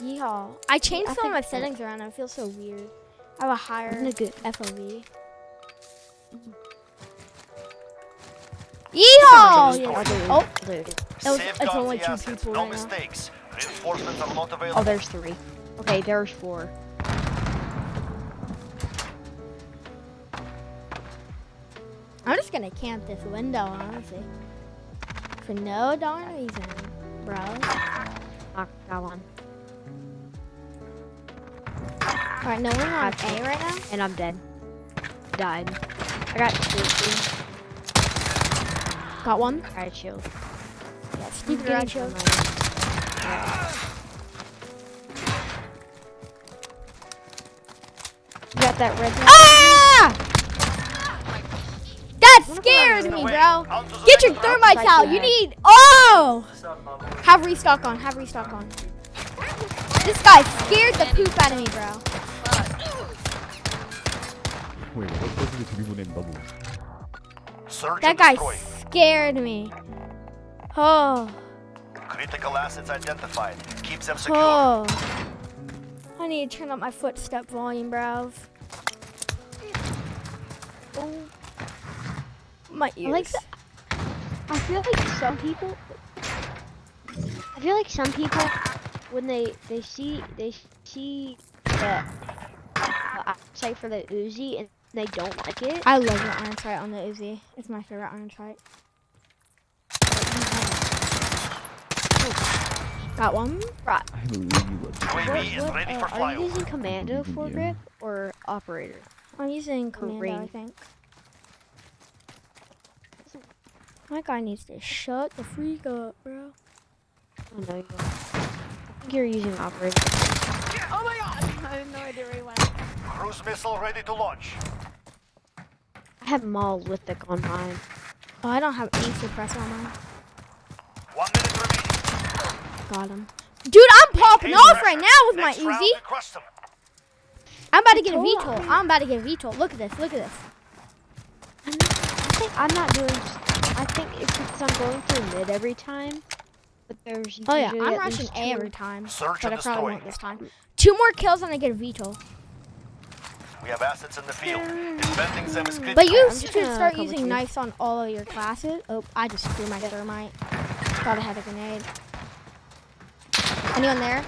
Yeehaw. I changed I some of my settings around. I feel so weird. I have a higher I'm gonna FOV. Yeehaw! I'll do oh, it. Oh, I'll it. It was- it's only two people no right now. mistakes. Reinforcements are not available. Oh, there's three. Okay, there's four. I'm just gonna camp this window, honestly. For no darn reason, bro. Knock that one. Alright, no one on Gotcha. A right now? And I'm dead. Died. I got shield. Got one? I got shield. Yeah, Steve I'm got getting you. got that red one? Ah! That What scared me, bro. On to the Get your thermite out. You need. Oh! Have restock on. Have restock on. This guy scared the poop out of me, bro. That guy scared me. Oh. Critical assets identified. Keep them secure. Oh. I need to turn up my footstep volume, bro. Oh. My ears. I like the, I feel like some people I feel like some people when they they see they see the uh, sight for the Uzi and they don't like it. I love the iron sight on the Uzi. It's my favorite iron sight. Got one. Right. I have a really good. UAV is What, ready uh, for are you using commando Using, for grip or operator? I'm using commando, I ring. think. My guy needs to shut the freak up, bro. Oh no, you don't. I think you're using operator. Oh my god! I have no idea where he went. Cruise missile ready to launch. I have mauled with the on mine. Oh, I don't have any suppressor on mine. One minute remaining. Got him. Dude, I'm popping Maintain off pressure. right now with Next my round, Uzi. we crush them. I'm about to get a told VTOL. I'm about to get a VTOL. Look at this. Look at this. I think I'm not doing. I think it's because I'm going through mid every time. But there's Oh yeah, I'm rushing A every time, Search but I probably destroy. won't this time. Two more kills and I get a VTOL. We have assets in the field. Defending them is critical. But you should start using you. knives on all of your classes. Oh, I just threw my thermite. Thought I had a grenade. Anyone there?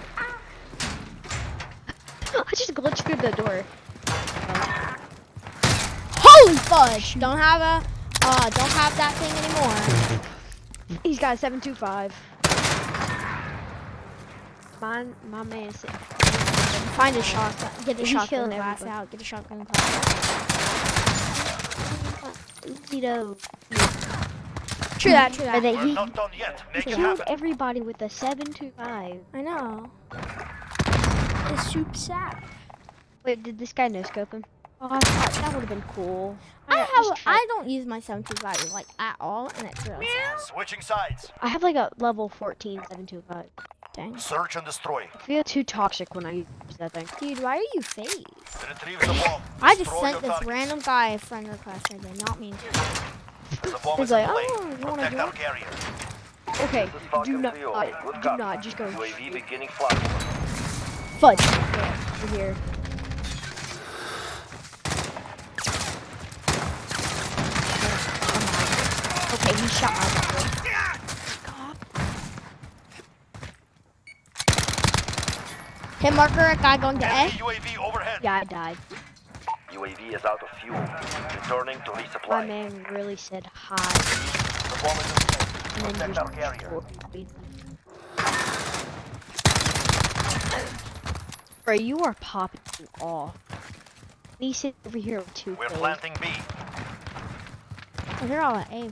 I just glitched through the door. Holy fudge! Don't have a, uh, don't have that thing anymore. He's got a 725. Mine, my man said, Find a shotgun. Get a shotgun killing class everybody. out. Get a shotgun class out. you know, True that. True or that. that We're he not done yet. Make it killed happen. everybody with a 725. I know. It's soup sap. Wait, did this guy no scope him? Oh, I thought that would have been cool. I got- have. I don't use my 725 like at all, and it's really sad. Switching sides. I have like a level 14 725. Dang. Search and destroy. I feel too toxic when I use that thing. Dude, why are you phased? Retrieve the bomb. I just Destroy sent this targets. random guy a friend request. I did not mean to. The bomb He's like, play. "Oh, you wanna Protect do it?" carrier. Okay, do not, uh, do not just go UAV beginning flyover. Fudge. over here. Okay, he shot my Hit marker, a guy going to A. Enemy UAV overhead. Yeah, I died. UAV is out of fuel. Returning to resupply. My man really said hi, The bomb is in play. Protect our carrier. destroyed. Bro, you are popping off. Me sit over here with two We're kills. planting B. Oh, they're all at A.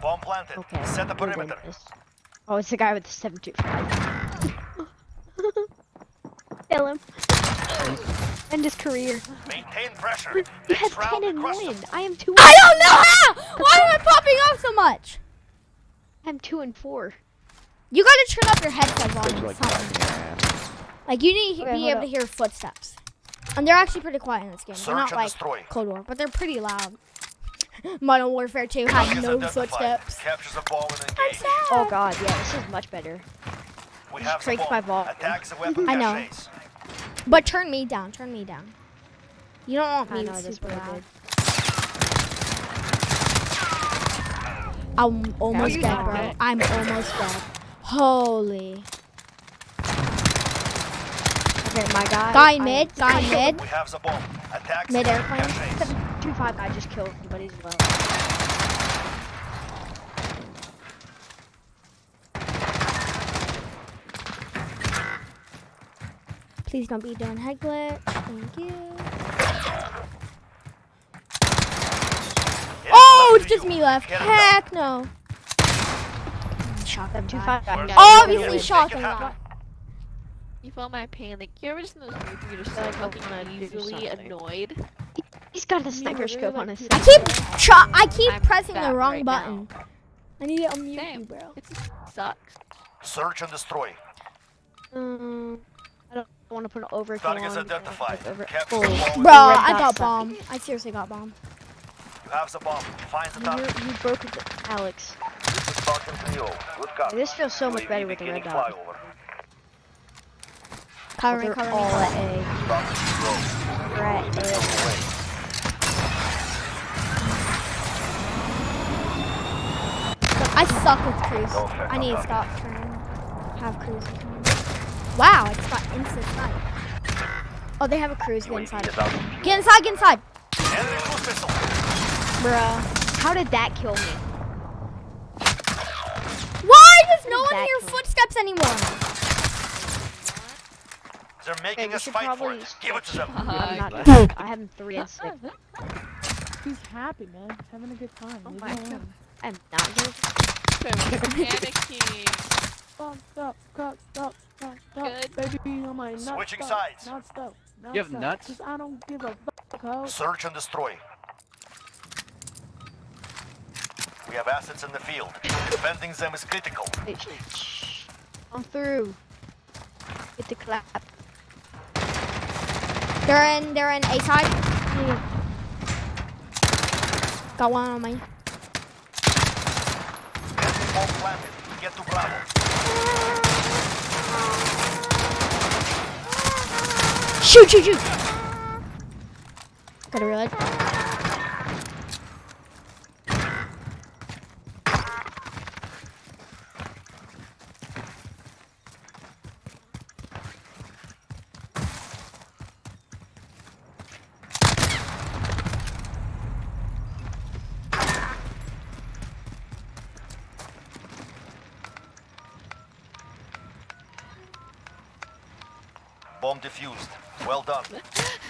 Bomb planted. Okay, Set the perimeter. Oh, it's the guy with the 725. Kill him. End his career. Maintain pressure. You Next have round, 10 and we 1. I am 2 I don't know how! Why am I popping off so much? I'm 2 and 4. You gotta turn up your headset It's volume like something. Like, you need to Okay, be able up. to hear footsteps. And they're actually pretty quiet in this game. They're not like destroy. Cold War, but they're pretty loud. Modern Warfare 2 had Targets no identified. footsteps. The bomb I'm sad. Oh god, yeah, this is much better. We Just have the cranked bomb. my vault. Attack the weapon I know. caches. But turn me down. Turn me down. You don't want me know to that's super I loud. did. I'm almost dead, got bro. it. I'm almost dead. Holy. Okay, my guy. Guy I- mid. Guy mid. We have the bomb. Attack Mid airplane. caches. Two five. I just killed somebody as well. Please don't be doing head glitch. Thank you. Oh, it's just me left. Get it done. Heck no. Shotgun Two guy. five. guy. Where's Obviously Make it shotgun happen. You feel my pain. Like you're just in those moods you're just I so don't fucking easily annoyed. He's got the sniper scope on his I keep I keep I'm pressing the wrong right button. now. I need to unmute Same. you, bro. It sucks. Search and destroy. Um, I don't want to put an overkill Targets on. identified. like, over- Capture oh, the bomb. Bro, I got bomb. I seriously got bomb. You have the bomb. Find the You, target. you broke it, Alex. This is Spartan 3-0. Good copy. This feels so much better with the red dot. Covering, They're covering. all covering. at A. Spartan 2-0. They're at UAV on the A. way. I suck with cruise. I need to that. stop turning. Have cruise. With me. Wow, I just got instant snipe. Oh, they have a cruise. Get inside. is out of fuel. Get inside. Get inside. Enemy cruise missile. Bruh. How did that kill me? Why does no one hear footsteps anymore? They're making we us fight for probably it. Give it to them. I'm not. I have three and six. He's happy, man. He's having a good time. Oh Leave my God. I'm not here. panicking. Fucked up, fucked up, fucked up, Good. baby. On my nuts Switching up, sides. Nuts up, You have nuts. nuts? 'cause I don't give a fuck, ho. Search and destroy. We have assets in the field. Defending them is critical. Wait, shh, shh. I'm through. Get the clap. They're in. They're in A side. Got one on me. Enemy bomb planted. Get to Bravo. Shoot! Shoot! Shoot! Gotta reload. Bomb defused. Well done.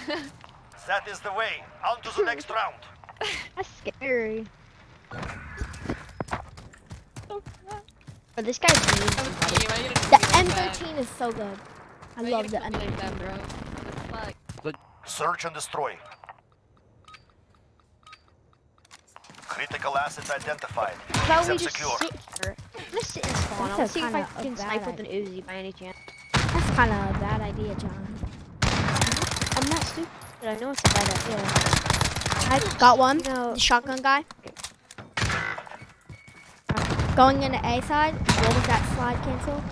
that is the way. On to the next round. That's scary. But this guy's mean. That was somebody. me. Why you didn't The put me like that? M13 is so good. I Why love the didn't like M13. bro. What the fuck? Search and destroy. Critical assets identified. How about we just secure. sit here? I'm gonna sit and spawn. That's I'll see if I can snipe with an Uzi by any chance. That's kind of a bad idea, John. I'm not stupid. But I know it's a bad idea. I got one. You know, The shotgun guy. Going into A side. What was that slide cancel?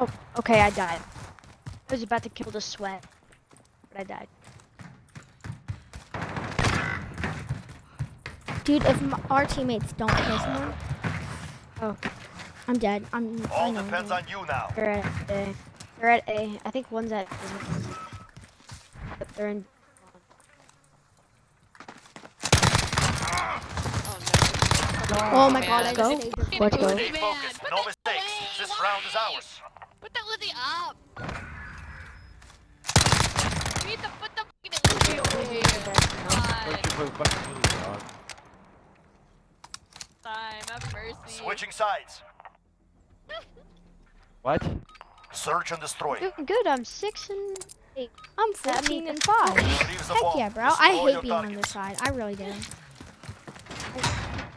oh, okay, I died. I was about to kill the sweat, but I died. Dude, if m- our teammates don't kill someone, Oh, I'm dead. I'm. I All I'm depends dead. on you now. they're at A. They're at A. I think one's at. But they're in. Oh no. Oh my god, I Man. just Go. saved your Let's go. Stay Man, focused. No mistakes. This round is ours. Put that Lizzie up. You need to put the fucking Lizzie away. Why don't you God. play fucking Lily, dog? Time, have mercy. Switching sides. What? Search and destroy. Doing good. I'm six and eight. I'm That 14 means- and 5. Heck bomb. yeah, bro. I hate your being on this side. I really do.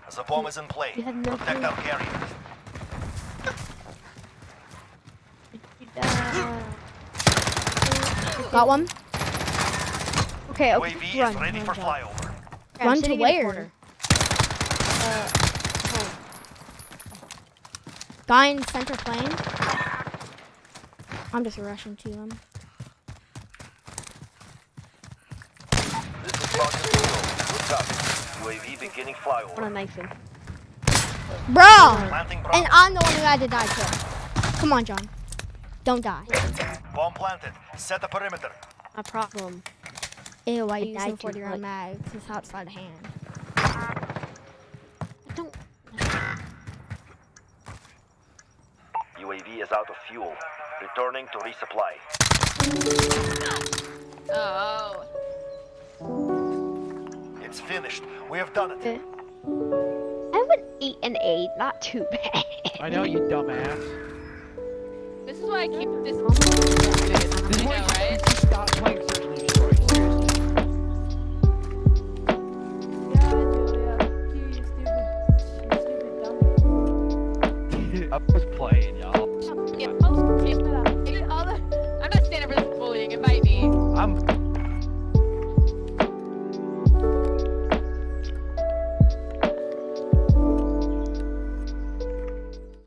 As The bomb is in play. No Protect clue. our carrier. Got one. okay, okay. UAV Run, is ready run, for run. flyover. I'm Run to sitting in where? Uh, home. Guy in center plane. I'm just rushing to him. This is Falcon Zero. Good copy. UAV beginning I wanna flyover. knife him. Bro! And I'm the one who had to die too. Come on, John. Don't die. Bomb planted. Set the perimeter. My problem. Ew, I I used some died too 40 round quick. mags. It's outside of hand. I don't. UAV is out of fuel. Returning to resupply. Oh. It's finished. We have done it. Eh. I have an eight and eight. Not too bad. I know you dumbass. This is why I keep this. This is I why know, right? should stop playing Search and Destroy. Seriously. Yeah, Julia. You, you stupid, you stupid dummy.